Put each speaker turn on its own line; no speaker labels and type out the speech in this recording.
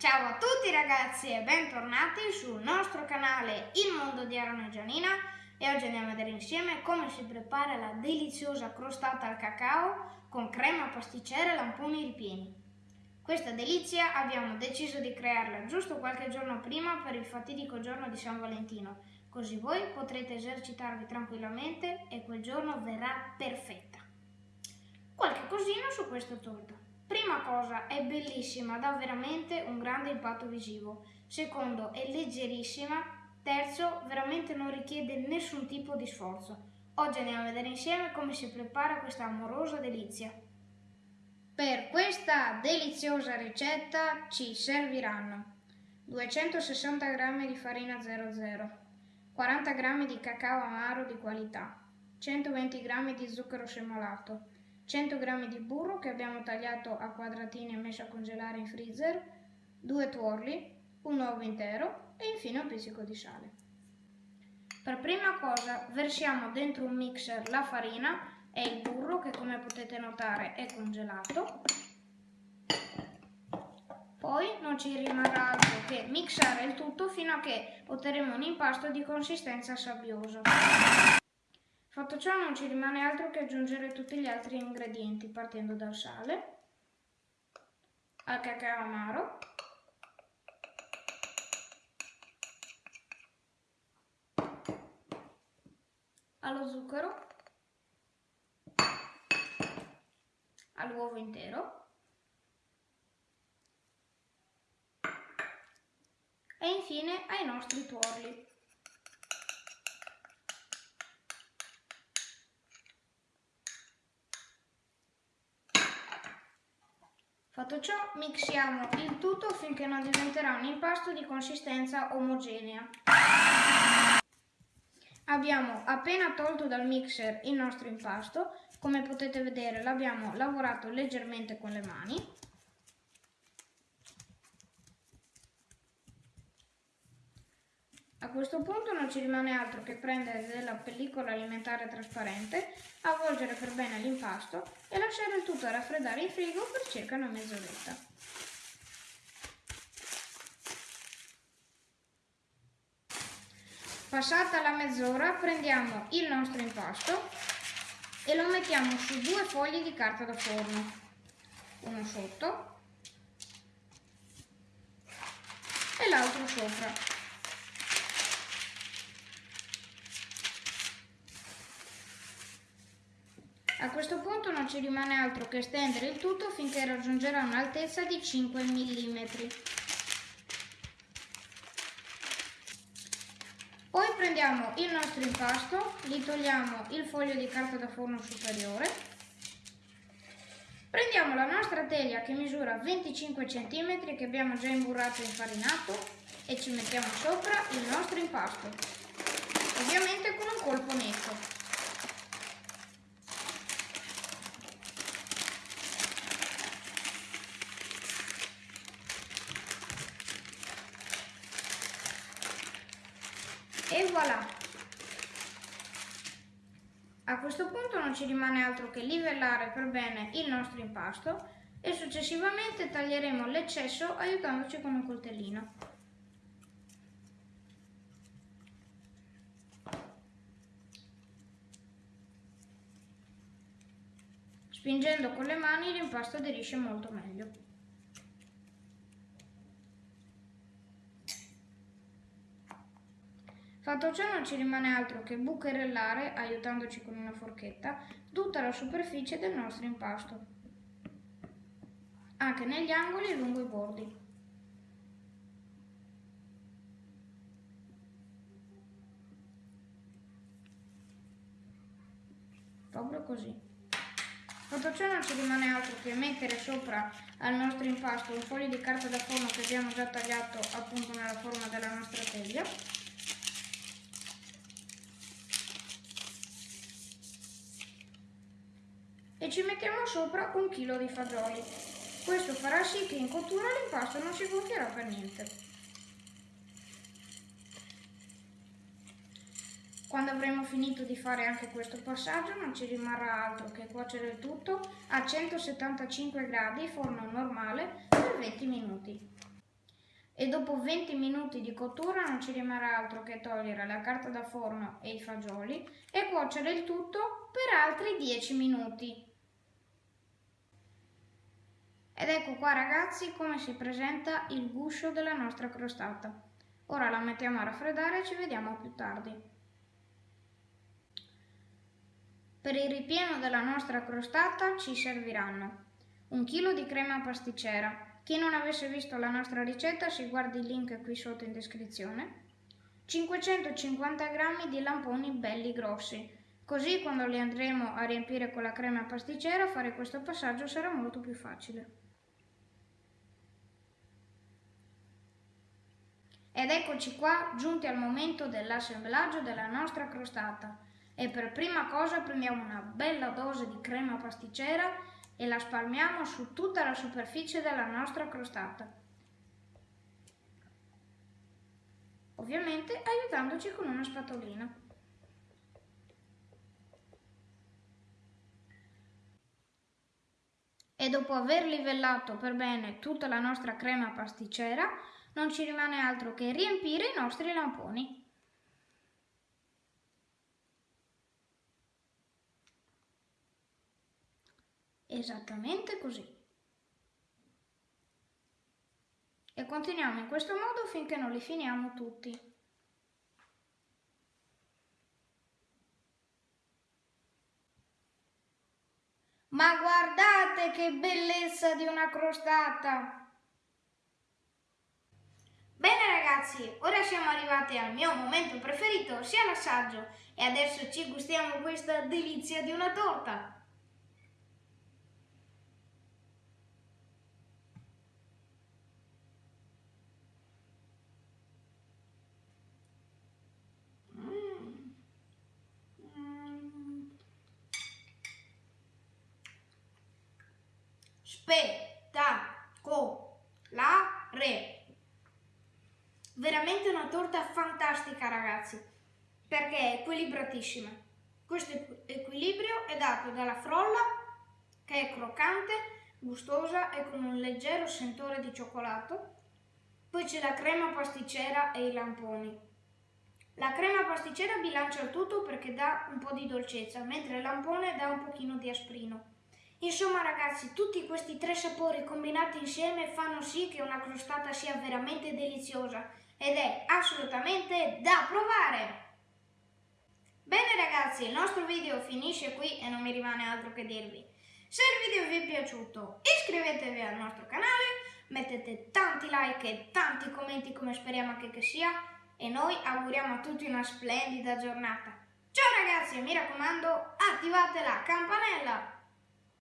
Ciao a tutti ragazzi e bentornati sul nostro canale Il Mondo di Aaron e Gianina e oggi andiamo a vedere insieme come si prepara la deliziosa crostata al cacao con crema pasticcera e lamponi ripieni. Questa delizia abbiamo deciso di crearla giusto qualche giorno prima per il fatidico giorno di San Valentino, così voi potrete esercitarvi tranquillamente e quel giorno verrà perfetta. Qualche cosina su questa torta. Prima cosa, è bellissima, dà veramente un grande impatto visivo. Secondo, è leggerissima. Terzo, veramente non richiede nessun tipo di sforzo. Oggi andiamo a vedere insieme come si prepara questa amorosa delizia. Per questa deliziosa ricetta ci serviranno 260 g di farina 00, 40 g di cacao amaro di qualità, 120 g di zucchero semolato, 100 g di burro che abbiamo tagliato a quadratini e messo a congelare in freezer, due tuorli, un uovo intero e infine un pizzico di sale. Per prima cosa versiamo dentro un mixer la farina e il burro che come potete notare è congelato. Poi non ci rimarrà altro che mixare il tutto fino a che otterremo un impasto di consistenza sabbiosa. Fatto ciò non ci rimane altro che aggiungere tutti gli altri ingredienti partendo dal sale, al cacao amaro, allo zucchero, all'uovo intero e infine ai nostri tuorli. Fatto ciò, mixiamo il tutto finché non diventerà un impasto di consistenza omogenea. Abbiamo appena tolto dal mixer il nostro impasto, come potete vedere l'abbiamo lavorato leggermente con le mani A questo punto non ci rimane altro che prendere della pellicola alimentare trasparente, avvolgere per bene l'impasto e lasciare il tutto raffreddare in frigo per circa una mezz'oretta. Passata la mezz'ora prendiamo il nostro impasto e lo mettiamo su due fogli di carta da forno, uno sotto e l'altro sopra. A questo punto non ci rimane altro che stendere il tutto finché raggiungerà un'altezza di 5 mm. Poi prendiamo il nostro impasto, gli togliamo il foglio di carta da forno superiore, prendiamo la nostra teglia che misura 25 cm che abbiamo già imburrato e infarinato e ci mettiamo sopra il nostro impasto, ovviamente con un colpo netto. E voilà! A questo punto non ci rimane altro che livellare per bene il nostro impasto e successivamente taglieremo l'eccesso aiutandoci con un coltellino. Spingendo con le mani l'impasto aderisce molto meglio. Fatto ciò non ci rimane altro che bucherellare, aiutandoci con una forchetta, tutta la superficie del nostro impasto, anche negli angoli e lungo i bordi. Proprio così. Fatto ciò non ci rimane altro che mettere sopra al nostro impasto un foglio di carta da forno che abbiamo già tagliato appunto nella forma della nostra teglia ci mettiamo sopra un chilo di fagioli. Questo farà sì che in cottura l'impasto non si gonfierà per niente. Quando avremo finito di fare anche questo passaggio non ci rimarrà altro che cuocere il tutto a 175 gradi forno normale per 20 minuti. e dopo 20 minuti di cottura non ci rimarrà altro che togliere la carta da forno e i fagioli e cuocere il tutto per altri 10 minuti. Ed ecco qua ragazzi come si presenta il guscio della nostra crostata. Ora la mettiamo a raffreddare e ci vediamo più tardi. Per il ripieno della nostra crostata ci serviranno un chilo di crema pasticcera, chi non avesse visto la nostra ricetta si guardi il link qui sotto in descrizione. 550 g di lamponi belli grossi, così quando li andremo a riempire con la crema pasticcera fare questo passaggio sarà molto più facile. Ed eccoci qua, giunti al momento dell'assemblaggio della nostra crostata. E per prima cosa prendiamo una bella dose di crema pasticcera e la spalmiamo su tutta la superficie della nostra crostata. Ovviamente aiutandoci con una spatolina. E dopo aver livellato per bene tutta la nostra crema pasticcera, non ci rimane altro che riempire i nostri lamponi. Esattamente così. E continuiamo in questo modo finché non li finiamo tutti. Ma guardate che bellezza di una crostata! Bene ragazzi, ora siamo arrivati al mio momento preferito, sia l'assaggio, e adesso ci gustiamo questa delizia di una torta. spettacolare. Veramente torta fantastica ragazzi, perché è equilibratissima. Questo equilibrio è dato dalla frolla che è croccante, gustosa e con un leggero sentore di cioccolato. Poi c'è la crema pasticcera e i lamponi. La crema pasticcera bilancia il tutto perché dà un po' di dolcezza, mentre il lampone dà un pochino di asprino. Insomma ragazzi, tutti questi tre sapori combinati insieme fanno sì che una crostata sia veramente deliziosa ed è assolutamente da provare! Bene ragazzi, il nostro video finisce qui e non mi rimane altro che dirvi. Se il video vi è piaciuto iscrivetevi al nostro canale, mettete tanti like e tanti commenti come speriamo anche che sia e noi auguriamo a tutti una splendida giornata. Ciao ragazzi e mi raccomando attivate la campanella!